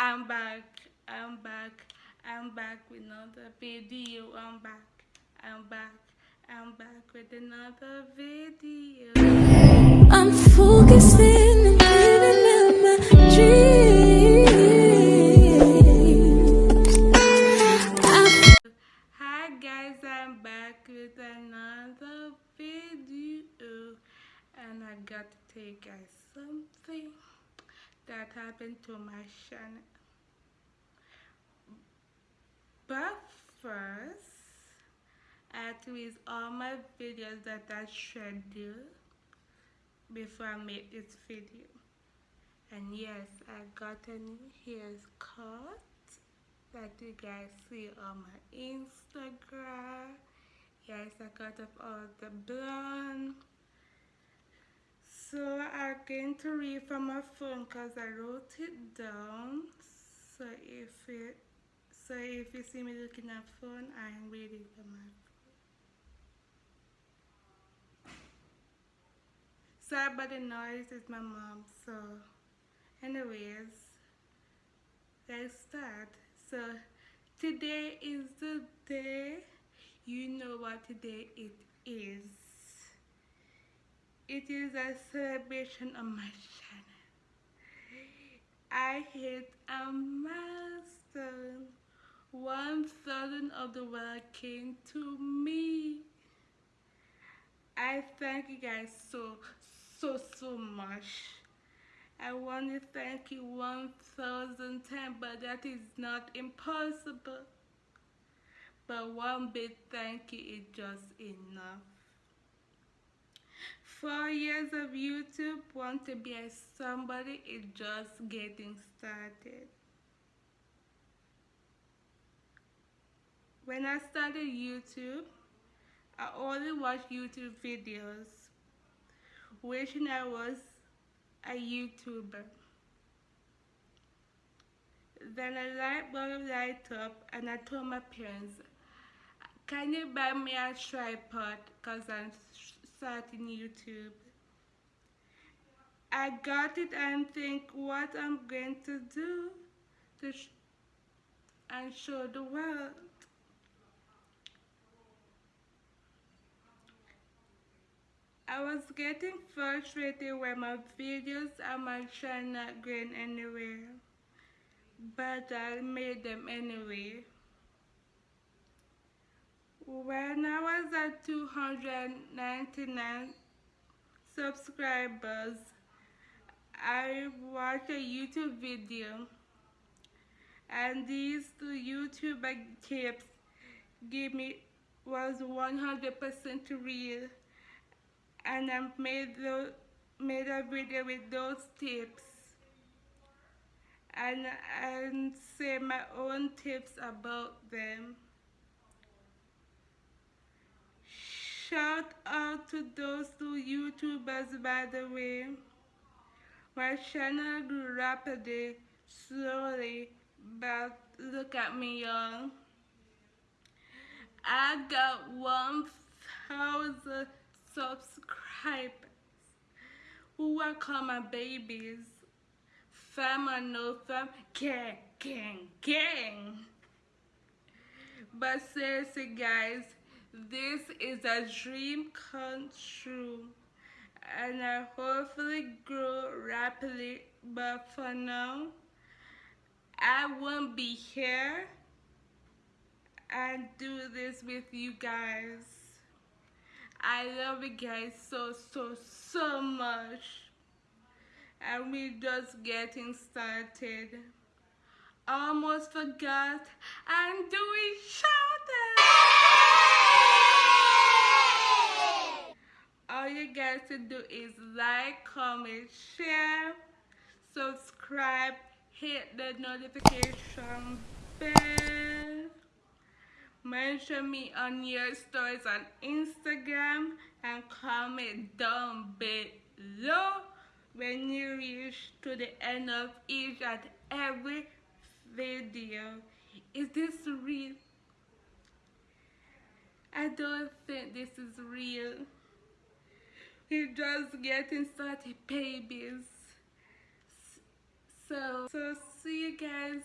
I'm back. I'm back. I'm back with another video. I'm back. I'm back. I'm back with another video. I'm focusing and living out my dreams. I Hi guys, I'm back with another video and I got to tell you guys something that happened to my channel. But first, to erase all my videos that I scheduled before I make this video. And yes, I got a new haircut that you guys see on my Instagram. Yes, I got off all the blonde. Going to read from my phone because I wrote it down. So if it so if you see me looking at phone, I'm reading from my phone. Sorry about the noise, it's my mom. So anyways, let's start. So today is the day. You know what today it is. It is a celebration on my channel. I hit a milestone. 1,000 of the world came to me. I thank you guys so, so, so much. I want to thank you 1,000 times, but that is not impossible. But one big thank you is just enough. Four years of YouTube, want to be a somebody is just getting started. When I started YouTube, I only watched YouTube videos, wishing I was a YouTuber. Then a light bulb light up and I told my parents, can you buy me a tripod because I'm starting YouTube. I got it and think what I'm going to do to sh and show the world. I was getting frustrated when my videos and my channel not going anywhere, but I made them anyway. When I was at 299 subscribers, I watched a YouTube video. And these two YouTube tips gave me was 100% real. And I made the, made a video with those tips. And and say my own tips about them. Shout out to those two YouTubers by the way. My channel grew rapidly, slowly, but look at me y'all. I got 1,000 subscribers who I call my babies. Fam or no fam, gang, gang, gang. But seriously guys, this is a dream come true. And I hopefully grow rapidly but for now I won't be here and do this with you guys. I love you guys so so so much. And we're just getting started. Almost forgot. I'm doing shout all you guys to do is like comment share subscribe hit the notification bell mention me on your stories on Instagram and comment down below when you reach to the end of each and every video. Is this real? I don't think this is real. We're just getting started, babies. So, so see you guys.